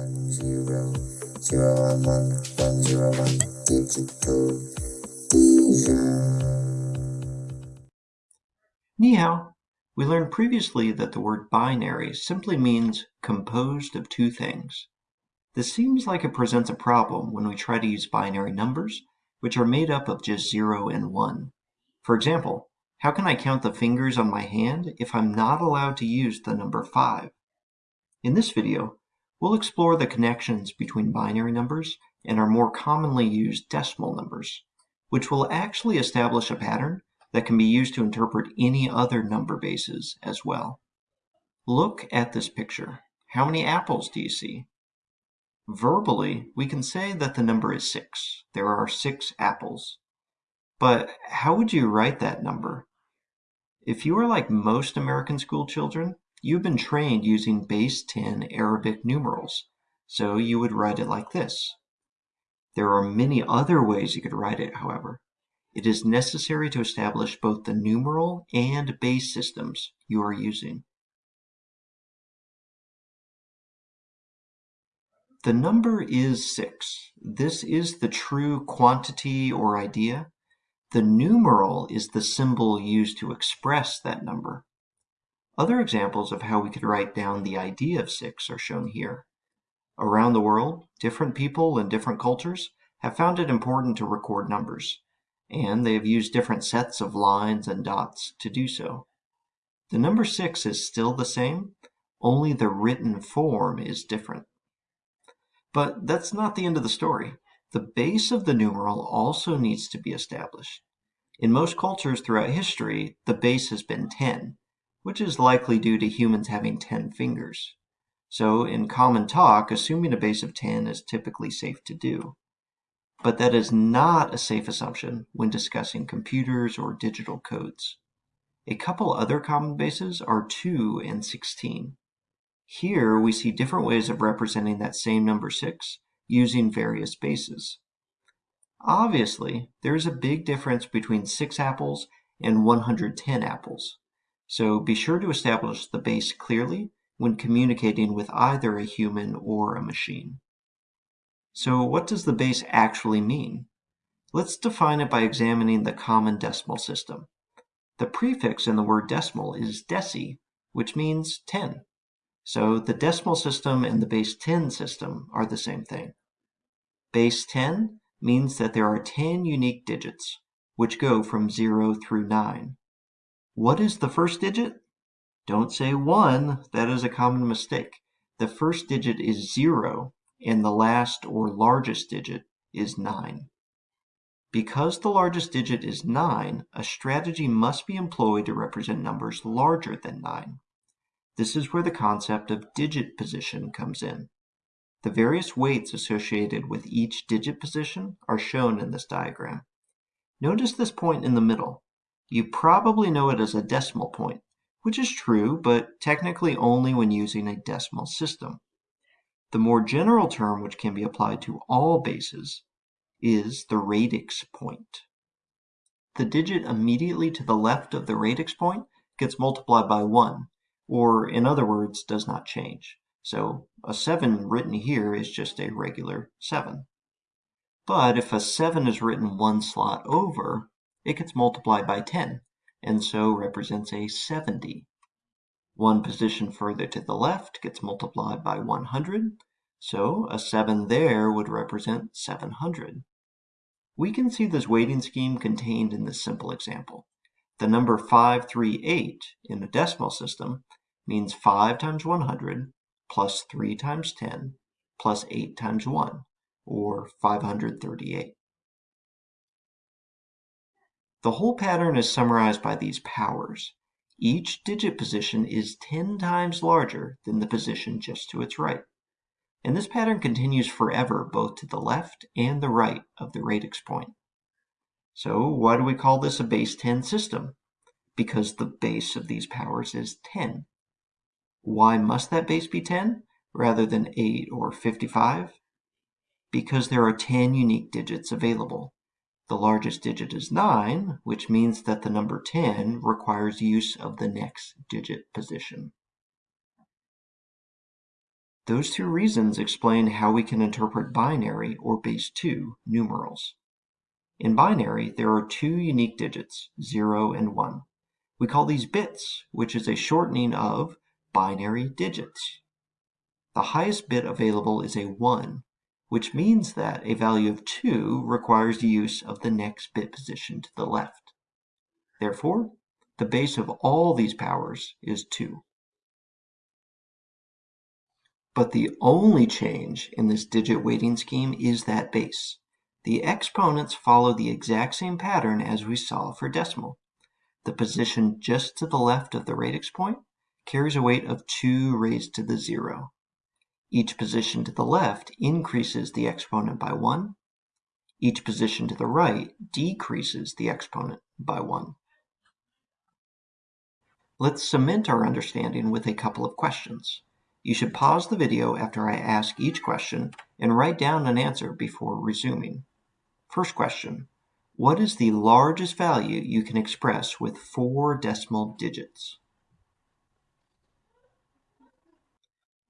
one zero zero one one one zero one digital. We learned previously that the word binary simply means composed of two things. This seems like it presents a problem when we try to use binary numbers, which are made up of just 0 and 1. For example, how can I count the fingers on my hand if I'm not allowed to use the number 5? In this video, we'll explore the connections between binary numbers and our more commonly used decimal numbers, which will actually establish a pattern that can be used to interpret any other number bases as well. Look at this picture. How many apples do you see? Verbally, we can say that the number is 6. There are 6 apples. But how would you write that number? If you are like most American school children, you've been trained using base 10 Arabic numerals, so you would write it like this. There are many other ways you could write it, however. It is necessary to establish both the numeral and base systems you are using. The number is 6. This is the true quantity or idea. The numeral is the symbol used to express that number. Other examples of how we could write down the idea of 6 are shown here. Around the world, different people and different cultures have found it important to record numbers and they have used different sets of lines and dots to do so. The number 6 is still the same, only the written form is different. But that's not the end of the story. The base of the numeral also needs to be established. In most cultures throughout history, the base has been 10, which is likely due to humans having 10 fingers. So in common talk, assuming a base of 10 is typically safe to do. But that is not a safe assumption when discussing computers or digital codes. A couple other common bases are 2 and 16. Here we see different ways of representing that same number 6 using various bases. Obviously, there is a big difference between 6 apples and 110 apples, so be sure to establish the base clearly when communicating with either a human or a machine. So what does the base actually mean? Let's define it by examining the common decimal system. The prefix in the word decimal is deci, which means 10. So the decimal system and the base 10 system are the same thing. Base 10 means that there are 10 unique digits, which go from 0 through 9. What is the first digit? Don't say 1, that is a common mistake. The first digit is 0, and the last or largest digit is 9. Because the largest digit is 9, a strategy must be employed to represent numbers larger than 9. This is where the concept of digit position comes in. The various weights associated with each digit position are shown in this diagram. Notice this point in the middle. You probably know it as a decimal point, which is true, but technically only when using a decimal system. The more general term which can be applied to all bases is the radix point. The digit immediately to the left of the radix point gets multiplied by 1, or in other words, does not change. So a 7 written here is just a regular 7. But if a 7 is written one slot over, it gets multiplied by 10, and so represents a 70. One position further to the left gets multiplied by 100, so a 7 there would represent 700. We can see this weighting scheme contained in this simple example. The number 538 in a decimal system means 5 times 100 plus 3 times 10 plus 8 times 1, or 538. The whole pattern is summarized by these powers. Each digit position is 10 times larger than the position just to its right. And this pattern continues forever both to the left and the right of the radix point. So why do we call this a base 10 system? Because the base of these powers is 10. Why must that base be 10 rather than 8 or 55? Because there are 10 unique digits available. The largest digit is 9, which means that the number 10 requires use of the next digit position. Those two reasons explain how we can interpret binary or base 2 numerals. In binary, there are two unique digits, 0 and 1. We call these bits, which is a shortening of binary digits. The highest bit available is a 1, which means that a value of 2 requires the use of the next bit position to the left. Therefore, the base of all these powers is 2. But the only change in this digit weighting scheme is that base. The exponents follow the exact same pattern as we saw for decimal. The position just to the left of the radix point carries a weight of 2 raised to the 0. Each position to the left increases the exponent by 1. Each position to the right decreases the exponent by 1. Let's cement our understanding with a couple of questions. You should pause the video after I ask each question and write down an answer before resuming. First question. What is the largest value you can express with four decimal digits?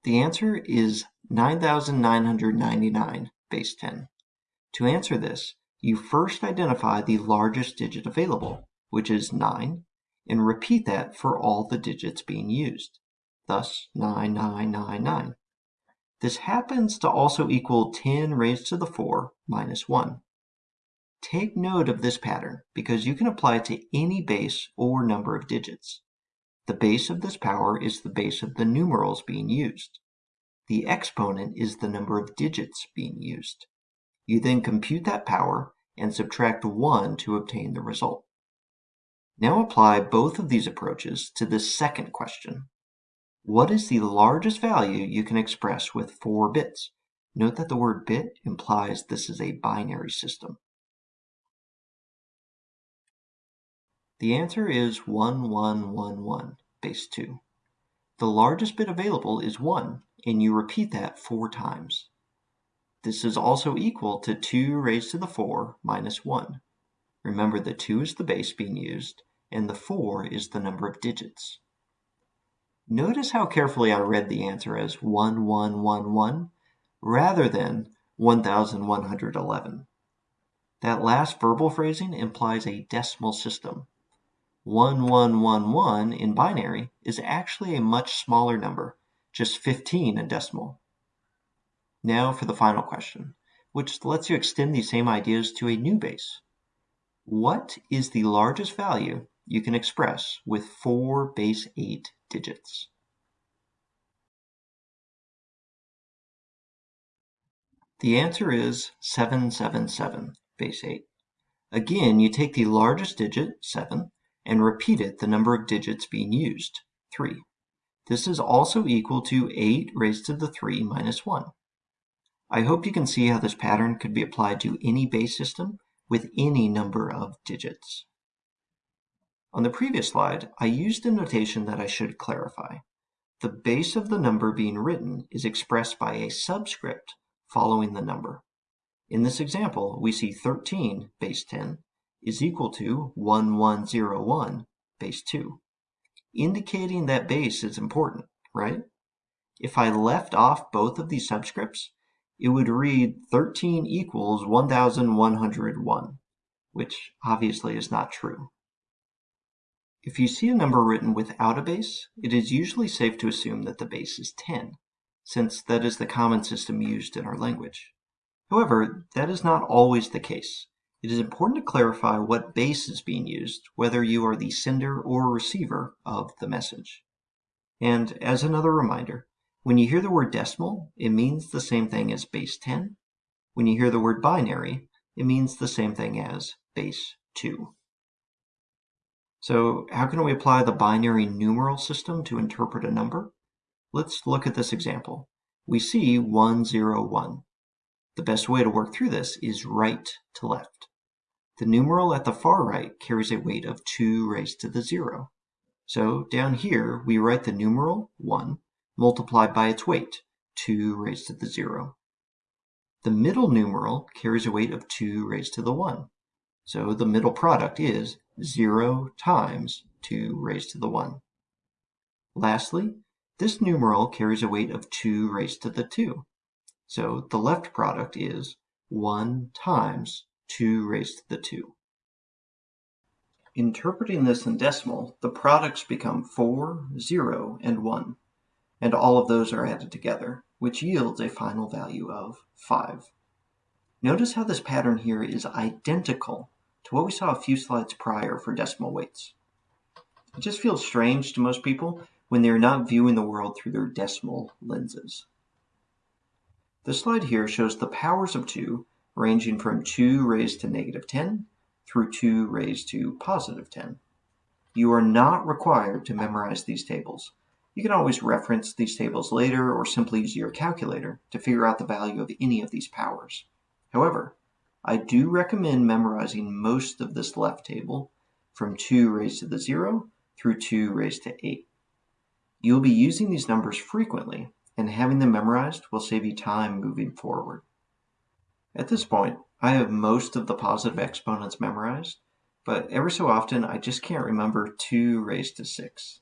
The answer is 9,999 base 10. To answer this, you first identify the largest digit available, which is 9, and repeat that for all the digits being used thus 9999. This happens to also equal 10 raised to the 4 minus 1. Take note of this pattern because you can apply it to any base or number of digits. The base of this power is the base of the numerals being used. The exponent is the number of digits being used. You then compute that power and subtract 1 to obtain the result. Now apply both of these approaches to the second question. What is the largest value you can express with 4 bits? Note that the word bit implies this is a binary system. The answer is 1111, base 2. The largest bit available is 1, and you repeat that 4 times. This is also equal to 2 raised to the 4 minus 1. Remember the 2 is the base being used, and the 4 is the number of digits. Notice how carefully I read the answer as 1111 rather than 1111. That last verbal phrasing implies a decimal system. 1111 in binary is actually a much smaller number, just 15 in decimal. Now for the final question, which lets you extend these same ideas to a new base. What is the largest value you can express with four base 8 digits. The answer is 777, base 8. Again, you take the largest digit, 7, and repeat it the number of digits being used, 3. This is also equal to 8 raised to the 3 minus 1. I hope you can see how this pattern could be applied to any base system with any number of digits. On the previous slide, I used a notation that I should clarify. The base of the number being written is expressed by a subscript following the number. In this example, we see 13 base 10 is equal to 1101 base 2, indicating that base is important, right? If I left off both of these subscripts, it would read 13 equals 1101, which obviously is not true. If you see a number written without a base, it is usually safe to assume that the base is 10, since that is the common system used in our language. However, that is not always the case. It is important to clarify what base is being used, whether you are the sender or receiver of the message. And as another reminder, when you hear the word decimal, it means the same thing as base 10. When you hear the word binary, it means the same thing as base 2. So how can we apply the binary numeral system to interpret a number? Let's look at this example. We see 101. The best way to work through this is right to left. The numeral at the far right carries a weight of 2 raised to the 0. So down here, we write the numeral 1 multiplied by its weight, 2 raised to the 0. The middle numeral carries a weight of 2 raised to the 1. So the middle product is 0 times 2 raised to the 1. Lastly, This numeral carries a weight of 2 raised to the 2. So the left product is 1 times 2 raised to the 2. Interpreting this in decimal, the products become 4, 0, and 1, and all of those are added together, which yields a final value of 5. Notice how this pattern here is identical to what we saw a few slides prior for decimal weights. It just feels strange to most people when they are not viewing the world through their decimal lenses. The slide here shows the powers of 2 ranging from 2 raised to negative 10 through 2 raised to positive 10. You are not required to memorize these tables. You can always reference these tables later or simply use your calculator to figure out the value of any of these powers. However, I do recommend memorizing most of this left table from 2 raised to the 0 through 2 raised to 8. You will be using these numbers frequently, and having them memorized will save you time moving forward. At this point, I have most of the positive exponents memorized, but every so often I just can't remember 2 raised to 6.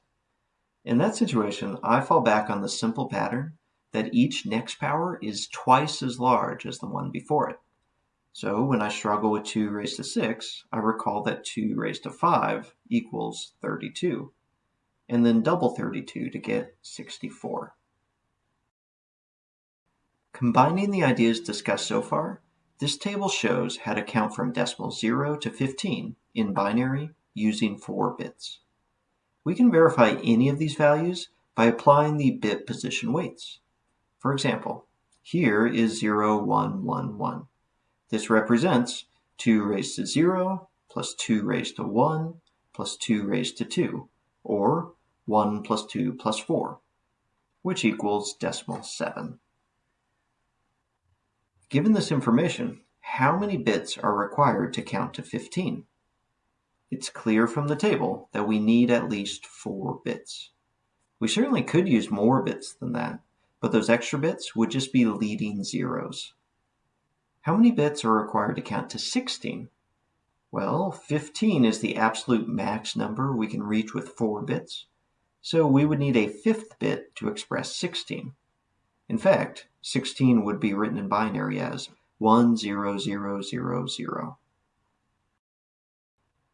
In that situation, I fall back on the simple pattern that each next power is twice as large as the one before it. So when I struggle with 2 raised to 6, I recall that 2 raised to 5 equals 32 and then double 32 to get 64. Combining the ideas discussed so far, this table shows how to count from decimal 0 to 15 in binary using 4 bits. We can verify any of these values by applying the bit position weights. For example, here is 0, 1, 1, 1. This represents 2 raised to 0 plus 2 raised to 1 plus 2 raised to 2, or 1 plus 2 plus 4, which equals decimal 7. Given this information, how many bits are required to count to 15? It's clear from the table that we need at least 4 bits. We certainly could use more bits than that, but those extra bits would just be leading zeros. How many bits are required to count to 16? Well, 15 is the absolute max number we can reach with 4 bits, so we would need a fifth bit to express 16. In fact, 16 would be written in binary as 10000.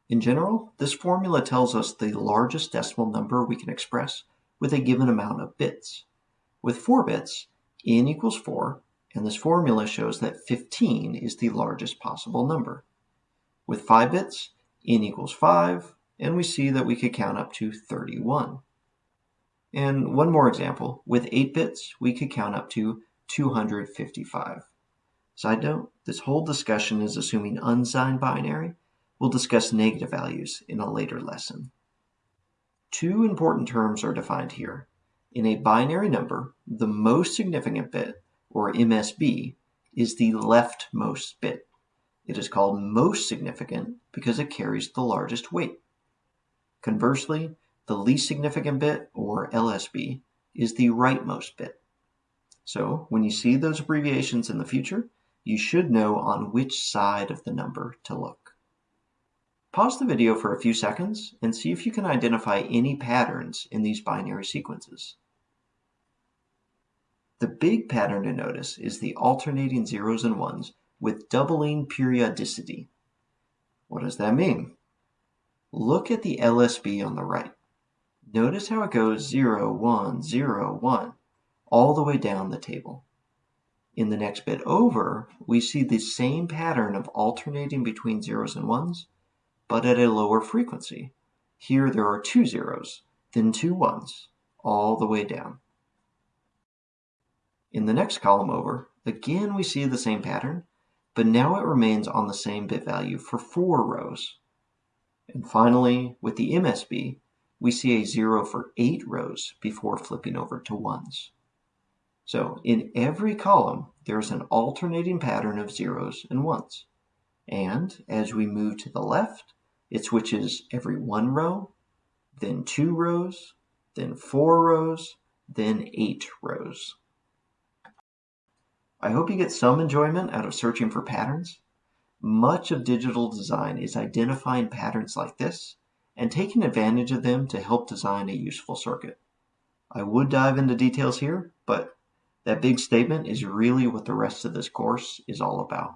In general, this formula tells us the largest decimal number we can express with a given amount of bits. With 4 bits, n equals 4, and this formula shows that 15 is the largest possible number. With 5 bits, n equals 5, and we see that we could count up to 31. And one more example, with 8 bits, we could count up to 255. Side note, this whole discussion is assuming unsigned binary. We'll discuss negative values in a later lesson. Two important terms are defined here. In a binary number, the most significant bit, or MSB, is the leftmost bit. It is called most significant because it carries the largest weight. Conversely, the least significant bit, or LSB, is the rightmost bit. So when you see those abbreviations in the future, you should know on which side of the number to look. Pause the video for a few seconds and see if you can identify any patterns in these binary sequences. The big pattern to notice is the alternating zeros and ones with doubling periodicity. What does that mean? Look at the LSB on the right. Notice how it goes 0, 1, 0, 1, all the way down the table. In the next bit over, we see the same pattern of alternating between zeros and ones, but at a lower frequency. Here there are two zeros, then two ones, all the way down. In the next column over, again we see the same pattern, but now it remains on the same bit value for four rows. And finally, with the MSB, we see a zero for eight rows before flipping over to ones. So in every column, there's an alternating pattern of zeros and ones. And as we move to the left, it switches every one row, then two rows, then four rows, then eight rows. I hope you get some enjoyment out of searching for patterns. Much of digital design is identifying patterns like this and taking advantage of them to help design a useful circuit. I would dive into details here, but that big statement is really what the rest of this course is all about.